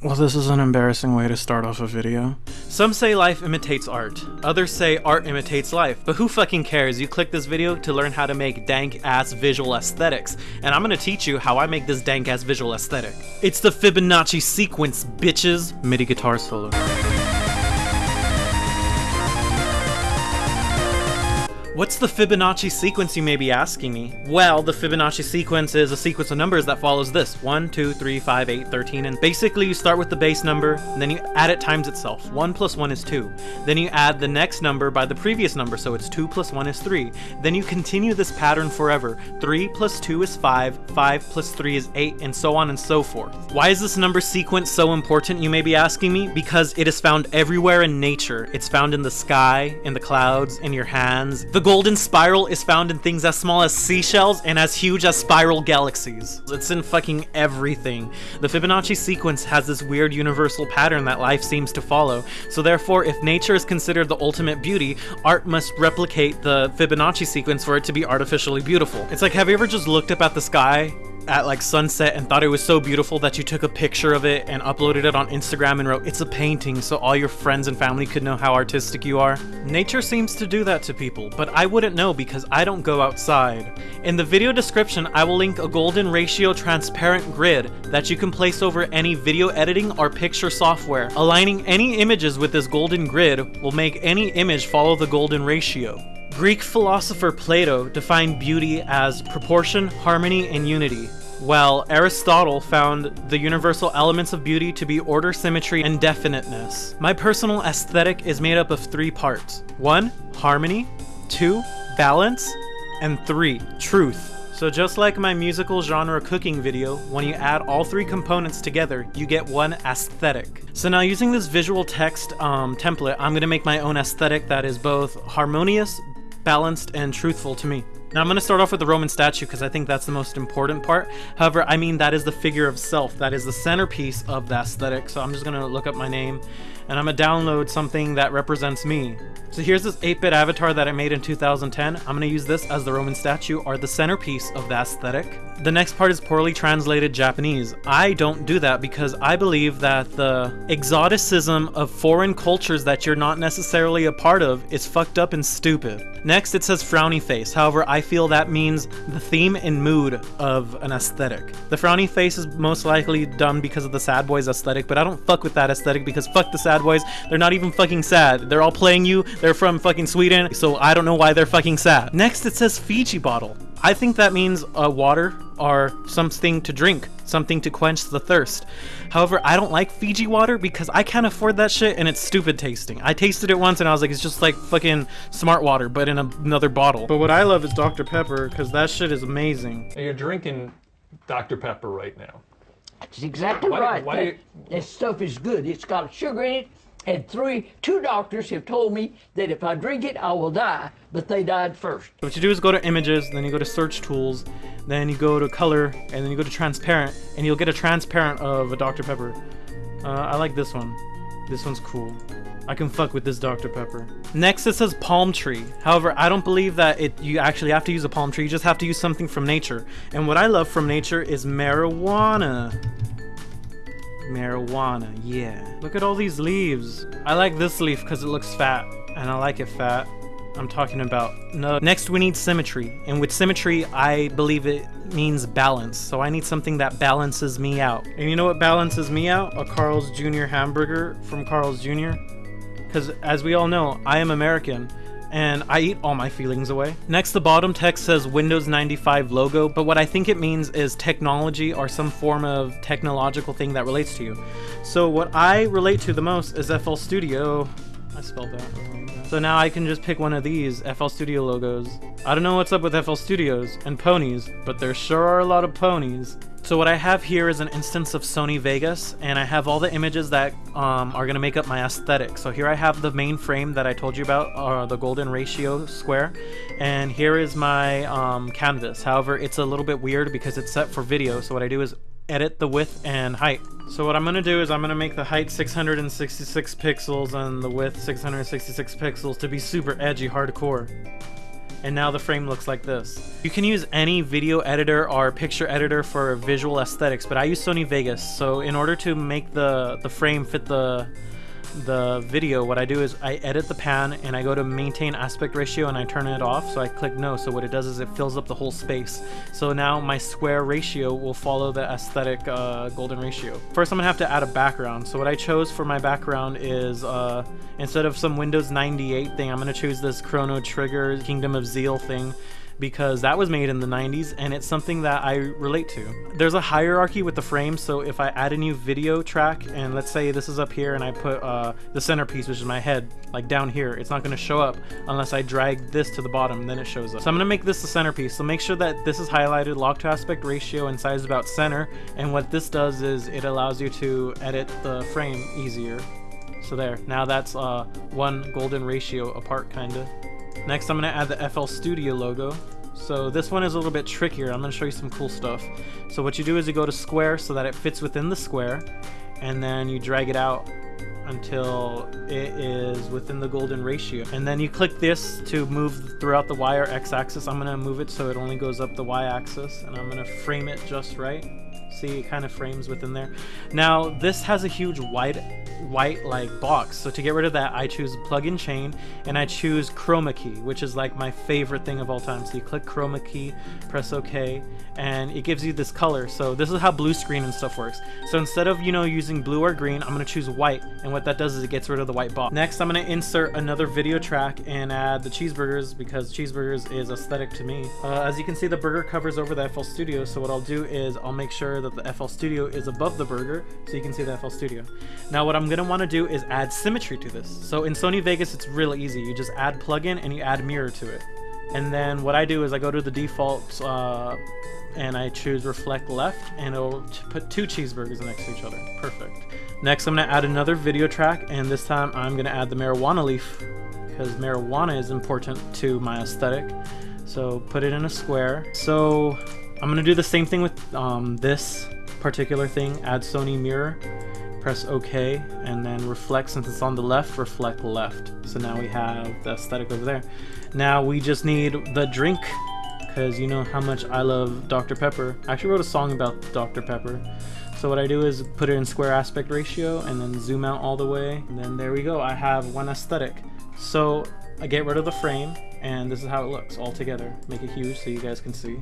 Well, this is an embarrassing way to start off a video. Some say life imitates art. Others say art imitates life. But who fucking cares? You click this video to learn how to make dank ass visual aesthetics. And I'm gonna teach you how I make this dank ass visual aesthetic. It's the Fibonacci sequence, bitches! MIDI guitar solo. What's the Fibonacci sequence you may be asking me? Well, the Fibonacci sequence is a sequence of numbers that follows this 1, 2, 3, 5, 8, 13, and basically you start with the base number, and then you add it times itself. 1 plus 1 is 2. Then you add the next number by the previous number, so it's 2 plus 1 is 3. Then you continue this pattern forever. 3 plus 2 is 5, 5 plus 3 is 8, and so on and so forth. Why is this number sequence so important, you may be asking me? Because it is found everywhere in nature. It's found in the sky, in the clouds, in your hands. The golden spiral is found in things as small as seashells and as huge as spiral galaxies. It's in fucking everything. The Fibonacci sequence has this weird universal pattern that life seems to follow, so therefore if nature is considered the ultimate beauty, art must replicate the Fibonacci sequence for it to be artificially beautiful. It's like, have you ever just looked up at the sky at like sunset and thought it was so beautiful that you took a picture of it and uploaded it on Instagram and wrote, it's a painting, so all your friends and family could know how artistic you are? Nature seems to do that to people, but I wouldn't know because I don't go outside. In the video description, I will link a golden ratio transparent grid that you can place over any video editing or picture software. Aligning any images with this golden grid will make any image follow the golden ratio. Greek philosopher Plato defined beauty as proportion, harmony, and unity, while Aristotle found the universal elements of beauty to be order, symmetry, and definiteness. My personal aesthetic is made up of three parts. One, harmony. Two, balance. And three, truth. So just like my musical genre cooking video, when you add all three components together, you get one aesthetic. So now using this visual text um, template, I'm to make my own aesthetic that is both harmonious, balanced, and truthful to me. Now I'm going to start off with the Roman statue because I think that's the most important part. However, I mean that is the figure of self. That is the centerpiece of the aesthetic. So I'm just going to look up my name and I'm to download something that represents me. So here's this 8-bit avatar that I made in 2010. I'm to use this as the Roman statue or the centerpiece of the aesthetic. The next part is poorly translated Japanese. I don't do that because I believe that the exoticism of foreign cultures that you're not necessarily a part of is fucked up and stupid. Next, it says frowny face. However, I feel that means the theme and mood of an aesthetic. The frowny face is most likely done because of the sad boys aesthetic, but I don't fuck with that aesthetic because fuck the sad boys. They're not even fucking sad. They're all playing you. They're from fucking Sweden, so I don't know why they're fucking sad. Next, it says Fiji bottle. I think that means uh, water or something to drink, something to quench the thirst. However, I don't like Fiji water because I can't afford that shit and it's stupid tasting. I tasted it once and I was like, it's just like fucking smart water, but in a, another bottle. But what I love is Dr. Pepper because that shit is amazing. You're drinking Dr. Pepper right now. That's exactly Why- right. why that, you- that stuff is good. It's got sugar in it. And three, two doctors have told me that if I drink it, I will die. But they died first. What you do is go to images, then you go to search tools, then you go to color, and then you go to transparent, and you'll get a transparent of a Dr. Pepper. Uh, I like this one. This one's cool. I can fuck with this Dr. Pepper. Next it says palm tree. However, I don't believe that it you actually have to use a palm tree. You just have to use something from nature. And what I love from nature is marijuana. Marijuana, yeah. Look at all these leaves. I like this leaf because it looks fat, and I like it fat. I'm talking about. No. Next, we need symmetry. And with symmetry, I believe it means balance. So I need something that balances me out. And you know what balances me out? A Carl's Jr. hamburger from Carl's Jr. Because as we all know, I am American and I eat all my feelings away. Next, the bottom text says Windows 95 logo, but what I think it means is technology or some form of technological thing that relates to you. So what I relate to the most is FL Studio. I spelled that wrong. So now I can just pick one of these FL Studio logos. I don't know what's up with FL Studios and ponies, but there sure are a lot of ponies. So what I have here is an instance of Sony Vegas, and I have all the images that um, are going to make up my aesthetic. So here I have the main frame that I told you about, uh, the golden ratio square, and here is my um, canvas. However, it's a little bit weird because it's set for video, so what I do is edit the width and height. So what I'm going to do is I'm going to make the height 666 pixels and the width 666 pixels to be super edgy hardcore. And now the frame looks like this. You can use any video editor or picture editor for visual aesthetics, but I use Sony Vegas. So in order to make the the frame fit the the video, what I do is I edit the pan and I go to maintain aspect ratio and I turn it off. So I click no. So what it does is it fills up the whole space. So now my square ratio will follow the aesthetic uh, golden ratio. First, I'm gonna have to add a background. So what I chose for my background is uh, instead of some Windows 98 thing, I'm gonna choose this Chrono Trigger Kingdom of Zeal thing because that was made in the 90s and it's something that I relate to. There's a hierarchy with the frame, so if I add a new video track and let's say this is up here and I put uh, the centerpiece, which is my head, like down here, it's not going to show up unless I drag this to the bottom, then it shows up. So I'm to make this the centerpiece, so make sure that this is highlighted, lock to aspect ratio and size about center, and what this does is it allows you to edit the frame easier. So there, now that's uh, one golden ratio apart kinda. Next, I'm gonna add the FL Studio logo. So this one is a little bit trickier. I'm gonna show you some cool stuff. So what you do is you go to square so that it fits within the square, and then you drag it out until it is within the golden ratio. And then you click this to move throughout the Y or X axis. I'm gonna move it so it only goes up the Y axis, and I'm gonna frame it just right. See, it kind of frames within there. Now, this has a huge white, white like box. So to get rid of that, I choose plug-in chain and I choose chroma key, which is like my favorite thing of all time. So you click chroma key, press OK, and it gives you this color. So this is how blue screen and stuff works. So instead of, you know, using blue or green, I'm going to choose white. And what that does is it gets rid of the white box. Next, I'm going to insert another video track and add the cheeseburgers because cheeseburgers is aesthetic to me. Uh, as you can see, the burger covers over the FL Studio. So what I'll do is I'll make sure that the FL Studio is above the burger, so you can see the FL Studio. Now what I'm gonna wanna do is add symmetry to this. So in Sony Vegas, it's really easy. You just add plugin and you add mirror to it. And then what I do is I go to the default uh, and I choose reflect left and it'll put two cheeseburgers next to each other. Perfect. Next I'm gonna add another video track and this time I'm gonna add the marijuana leaf because marijuana is important to my aesthetic. So put it in a square. So I'm gonna do the same thing with um, this particular thing, add Sony mirror, press OK, and then reflect, since it's on the left, reflect left. So now we have the aesthetic over there. Now we just need the drink, because you know how much I love Dr. Pepper. I actually wrote a song about Dr. Pepper. So what I do is put it in square aspect ratio and then zoom out all the way. And then there we go, I have one aesthetic. So I get rid of the frame and this is how it looks all together. Make it huge so you guys can see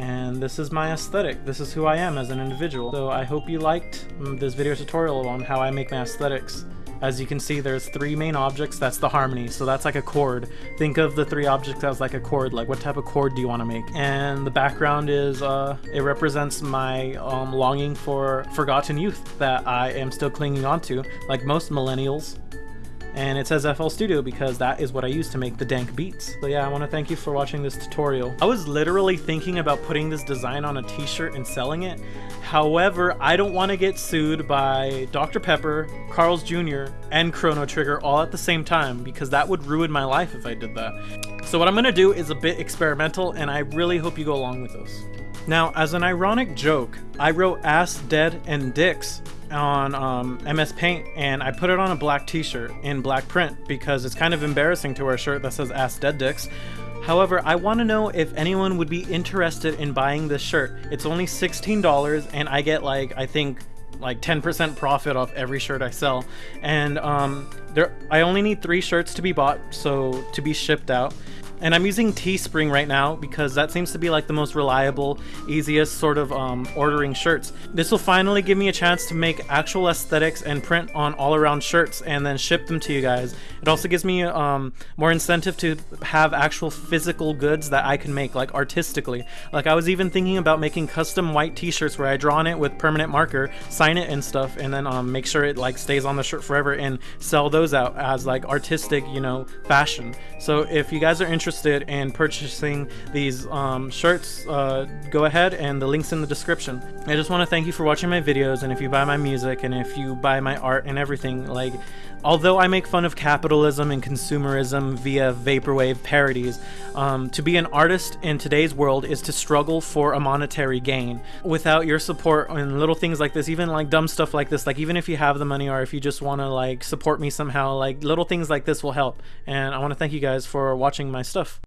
and this is my aesthetic. This is who I am as an individual. So I hope you liked mm, this video tutorial on how I make my aesthetics. As you can see, there's three main objects. That's the harmony. So that's like a chord. Think of the three objects as like a chord. Like what type of chord do you want to make? And the background is, uh, it represents my um, longing for forgotten youth that I am still clinging onto, like most millennials and it says FL Studio because that is what I use to make the dank beats. So yeah, I want to thank you for watching this tutorial. I was literally thinking about putting this design on a t-shirt and selling it. However, I don't want to get sued by Dr. Pepper, Carl's Jr., and Chrono Trigger all at the same time because that would ruin my life if I did that. So what I'm going to do is a bit experimental and I really hope you go along with this. Now, as an ironic joke, I wrote ass, dead, and dicks on um, MS Paint and I put it on a black t-shirt in black print because it's kind of embarrassing to wear a shirt that says ass dead dicks. However, I want to know if anyone would be interested in buying this shirt. It's only $16 and I get like, I think like 10% profit off every shirt I sell. And um, there, I only need three shirts to be bought, so to be shipped out. And I'm using Teespring right now because that seems to be like the most reliable, easiest sort of um, ordering shirts. This will finally give me a chance to make actual aesthetics and print on all around shirts and then ship them to you guys. It also gives me um, more incentive to have actual physical goods that I can make like artistically. Like I was even thinking about making custom white t-shirts where I draw on it with permanent marker, sign it and stuff, and then um, make sure it like stays on the shirt forever and sell those out as like artistic, you know, fashion. So if you guys are interested interested in purchasing these um, shirts, uh, go ahead and the link's in the description. I just want to thank you for watching my videos and if you buy my music and if you buy my art and everything, like Although I make fun of capitalism and consumerism via vaporwave parodies, um, to be an artist in today's world is to struggle for a monetary gain. Without your support and little things like this, even like dumb stuff like this, like even if you have the money or if you just want to like support me somehow, like little things like this will help. And I want to thank you guys for watching my stuff.